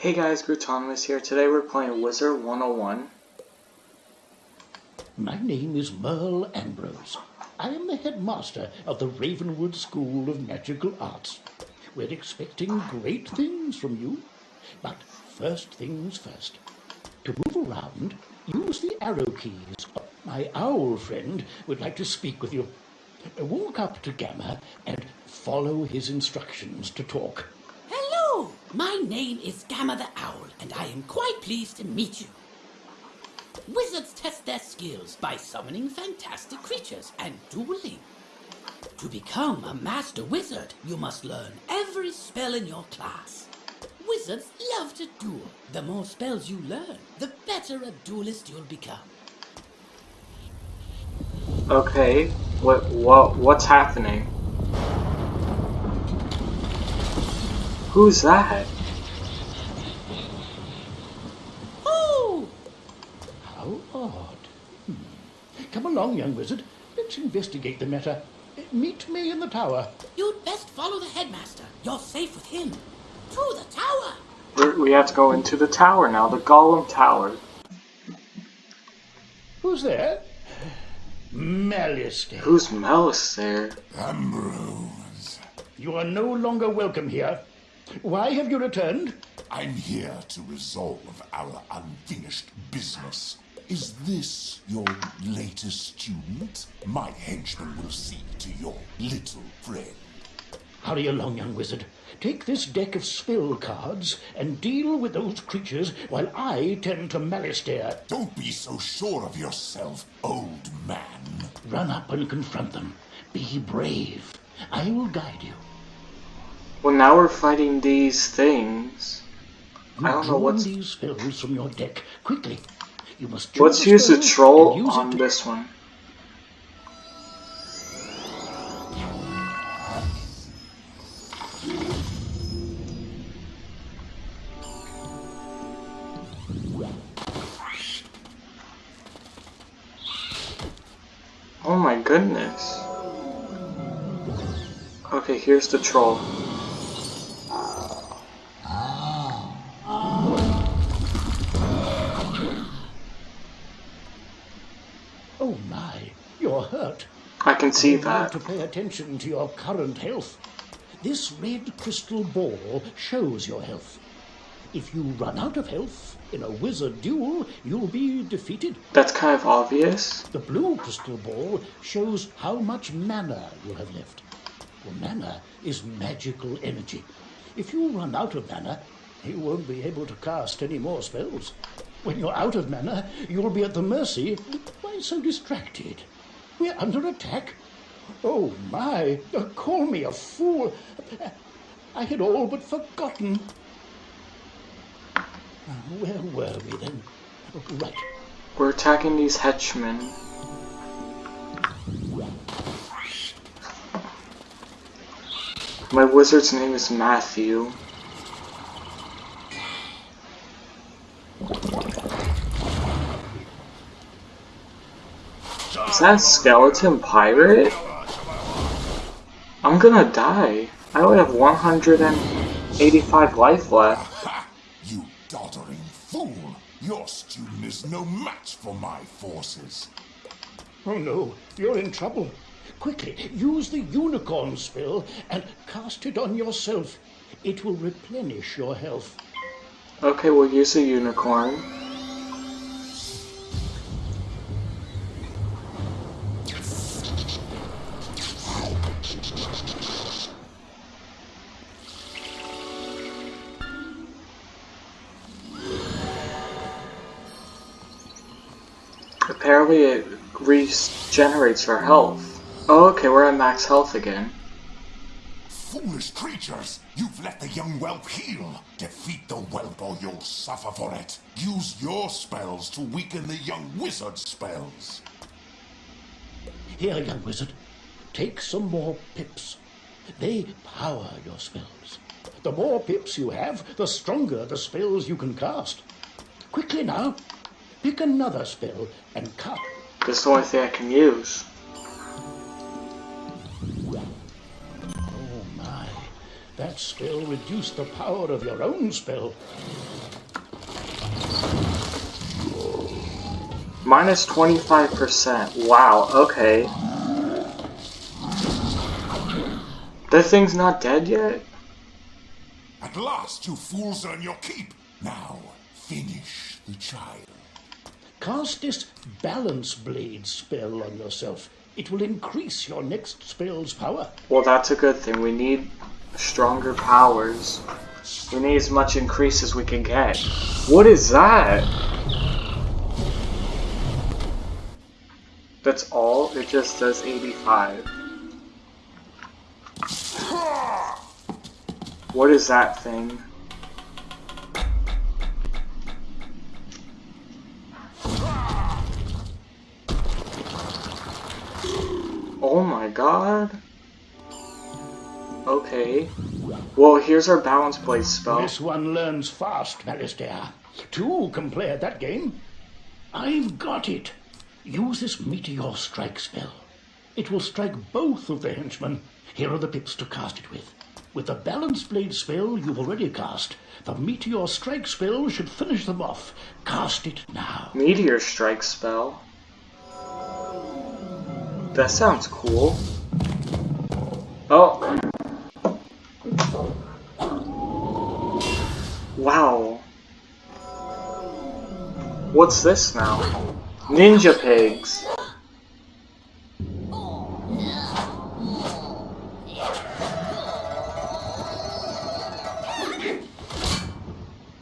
Hey guys, Grutonimus here. Today we're playing Wizard 101. My name is Merle Ambrose. I am the headmaster of the Ravenwood School of Magical Arts. We're expecting great things from you. But first things first. To move around, use the arrow keys. My owl friend would like to speak with you. Walk up to Gamma and follow his instructions to talk. My name is Gamma the Owl, and I am quite pleased to meet you. Wizards test their skills by summoning fantastic creatures and dueling. To become a master wizard, you must learn every spell in your class. Wizards love to duel. The more spells you learn, the better a duelist you'll become. Okay, what what what's happening? Who's that? Oh, How odd. Hmm. Come along, young wizard. Let's investigate the matter. Meet me in the tower. you'd best follow the headmaster. You're safe with him. To the tower. We're, we have to go into the tower now, the Golem Tower. Who's there? Malistaire. Who's Malistaire? Ambrose, You are no longer welcome here. Why have you returned? I'm here to resolve our unfinished business. Is this your latest student? My henchman will see to your little friend. Hurry along, young wizard. Take this deck of spell cards and deal with those creatures while I tend to Malistaire. Don't be so sure of yourself, old man. Run up and confront them. Be brave. I will guide you. Well, now we're fighting these things. You I don't know what's- these spells from your deck quickly. You must Let's use the troll use on this one. Oh my goodness. Okay, here's the troll. Oh my, you're hurt. I can see that. to pay attention to your current health. This red crystal ball shows your health. If you run out of health in a wizard duel, you'll be defeated. That's kind of obvious. The blue crystal ball shows how much mana you have left. Well, mana is magical energy. If you run out of mana, you won't be able to cast any more spells. When you're out of mana, you'll be at the mercy. Why so distracted? We're under attack. Oh my, uh, call me a fool. I had all but forgotten. Where were we then? Oh, Right. We're attacking these henchmen. My wizard's name is Matthew. That a skeleton pirate? I'm gonna die. I only have 185 life left. Ha! You doddering fool! Your student is no match for my forces. Oh no, you're in trouble. Quickly, use the unicorn spell and cast it on yourself. It will replenish your health. Okay, we'll use a unicorn. Apparently it regenerates our health. Oh, okay, we're at max health again. Foolish creatures! You've let the young whelp heal! Defeat the whelp or you'll suffer for it! Use your spells to weaken the young wizard's spells! Here, young wizard, take some more pips. They power your spells. The more pips you have, the stronger the spells you can cast. Quickly now, pick another spell and cut. This is the only thing I can use. Oh my, That spell reduced the power of your own spell. Minus 25%. Wow, okay. That thing's not dead yet? At last, you fools earn your keep. Now, finish the child. Cast this Balance Blade spell on yourself. It will increase your next spell's power. Well, that's a good thing. We need stronger powers. We need as much increase as we can get. What is that? That's all? It just says 85. What is that thing? Oh my god. Okay. Well, here's our balance blade spell. This one learns fast, Malistaire. Two can play at that game. I've got it. Use this Meteor Strike spell. It will strike both of the henchmen. Here are the pips to cast it with. With the Balance Blade spell you've already cast, the Meteor Strike spell should finish them off. Cast it now. Meteor strike spell. That sounds cool. Oh. Wow. What's this now? Ninja pigs.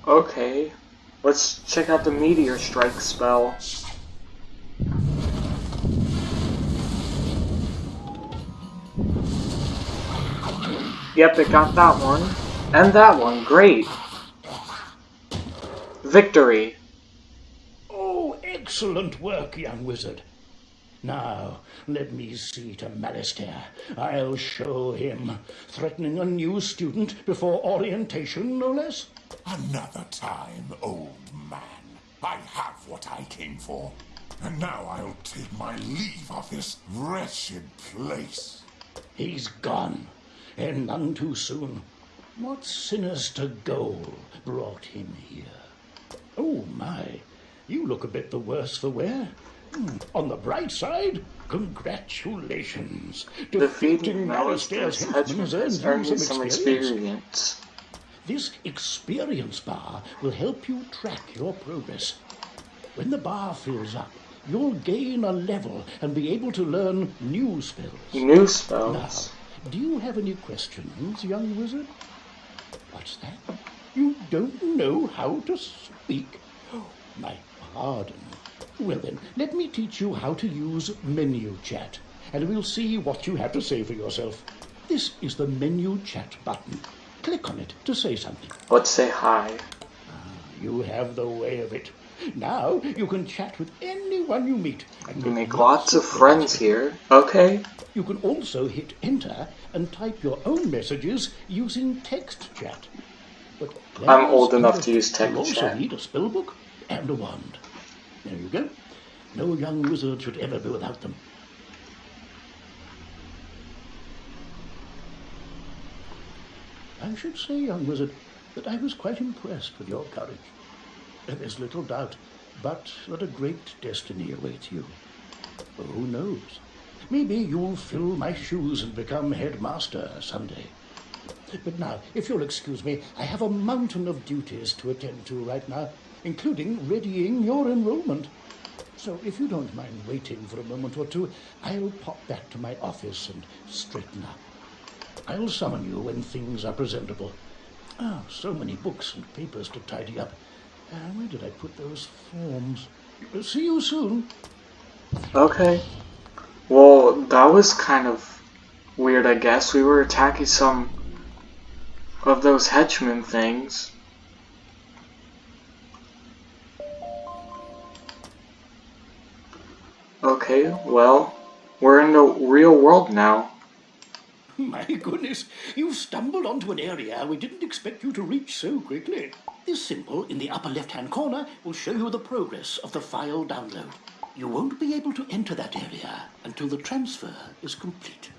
Okay. Let's check out the meteor strike spell. Yep, it got that one. And that one. Great. Victory. Oh, excellent work, young wizard. Now, let me see to Malistaire. I'll show him. Threatening a new student before orientation, no less. Another time, old man. I have what I came for. And now I'll take my leave of this wretched place. He's gone, and none too soon. What sinister goal brought him here? Oh, my. You look a bit the worse for wear. Hmm, On the bright side, congratulations. Defeating Malistaire's Malistaire's henchmen henchmen has earned you some experience. This experience bar will help you track your progress. When the bar fills up, you'll gain a level and be able to learn new spells. New Now, spells. Do you have any questions, young wizard? What's that? You don't know how to speak? My pardon. Well then, let me teach you how to use menu chat, and we'll see what you have to say for yourself. This is the menu chat button. Click on it to say something. Let's say hi. Ah, you have the way of it. Now you can chat with anyone you meet. And You make lots of friends here. Okay. You can also hit enter and type your own messages using text chat. But I'm old enough to use text you also chat. need a spell book and a wand. There you go. No young wizard should ever be without them. I should say, young wizard, that I was quite impressed with your courage. There's little doubt, but that a great destiny awaits you. Who knows? Maybe you'll fill my shoes and become headmaster someday. But now, if you'll excuse me, I have a mountain of duties to attend to right now, including readying your enrollment. So if you don't mind waiting for a moment or two, I'll pop back to my office and straighten up. I'll summon you when things are presentable. Ah, so many books and papers to tidy up. Uh, where did I put those forms? See you soon. Okay. Well, that was kind of weird, I guess. We were attacking some of those henchmen things. Okay, well, we're in the real world now. My goodness, you've stumbled onto an area we didn't expect you to reach so quickly. This symbol in the upper left-hand corner will show you the progress of the file download. You won't be able to enter that area until the transfer is complete.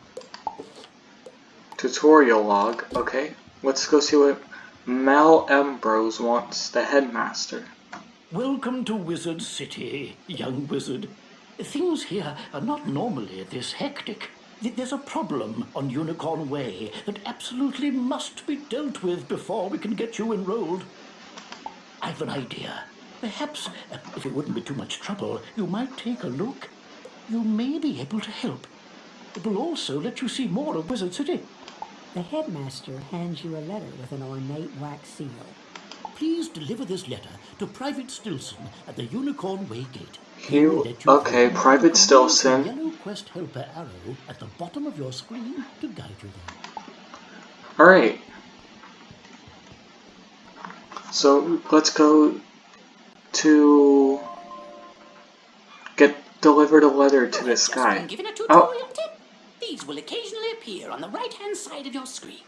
Tutorial log, okay. let's go see what Mel Ambrose wants, the headmaster. Welcome to Wizard City, young wizard. Things here are not normally this hectic. There's a problem on Unicorn Way that absolutely must be dealt with before we can get you enrolled. I've an idea. Perhaps, uh, if it wouldn't be too much trouble, you might take a look. You may be able to help. It will also let you see more of Wizard City. The headmaster hands you a letter with an ornate wax seal. Please deliver this letter to Private Stilson at the Unicorn Way Gate. He- He will let you okay, Private Stilson. Yellow Quest Helper arrow at the bottom of your screen to guide you there. Alright. So let's go to get delivered a letter to this guy. Oh, tip. These will occasionally appear on the right-hand side of your screen.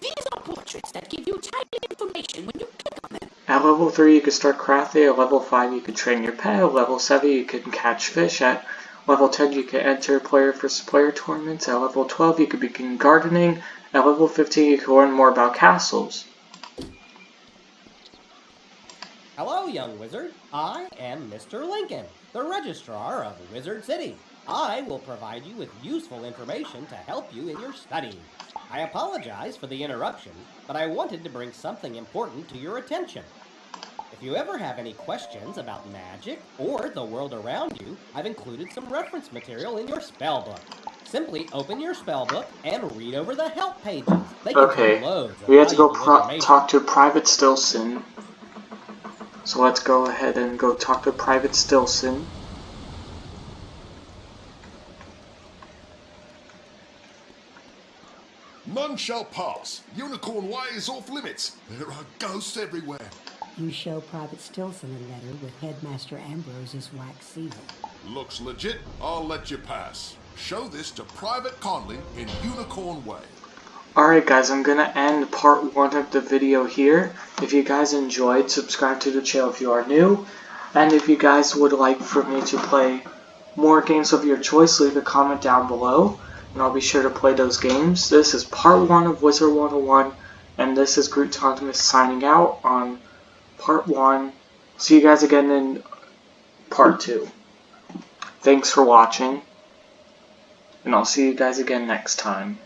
These are portraits that give you timely information when you click on them. at level 3 you can start crafting, at level 5 you can train your pet, at level 7 you can catch fish, at level 10 you can enter player versus player tournaments, at level 12 you can begin gardening, at level 15 you can learn more about castles. Hello, young wizard. I am Mr. Lincoln, the registrar of Wizard City. I will provide you with useful information to help you in your studies. I apologize for the interruption, but I wanted to bring something important to your attention. If you ever have any questions about magic or the world around you, I've included some reference material in your spell book. Simply open your spell book and read over the help pages. They Okay, we have to go pro- talk to Private Stilson. So let's go ahead and go talk to Private Stilson. None shall pass. Unicorn Way is off limits. There are ghosts everywhere. You show Private Stilson a letter with Headmaster Ambrose's wax seal. Looks legit. I'll let you pass. Show this to Private Conley in Unicorn Way. Alright guys, I'm gonna end part one of the video here. If you guys enjoyed, subscribe to the channel if you are new. And if you guys would like for me to play more games of your choice, leave a comment down below. And I'll be sure to play those games. This is part one of Wizard 101. And this is Groot Optimus signing out on part one. See you guys again in part two. Thanks for watching. And I'll see you guys again next time.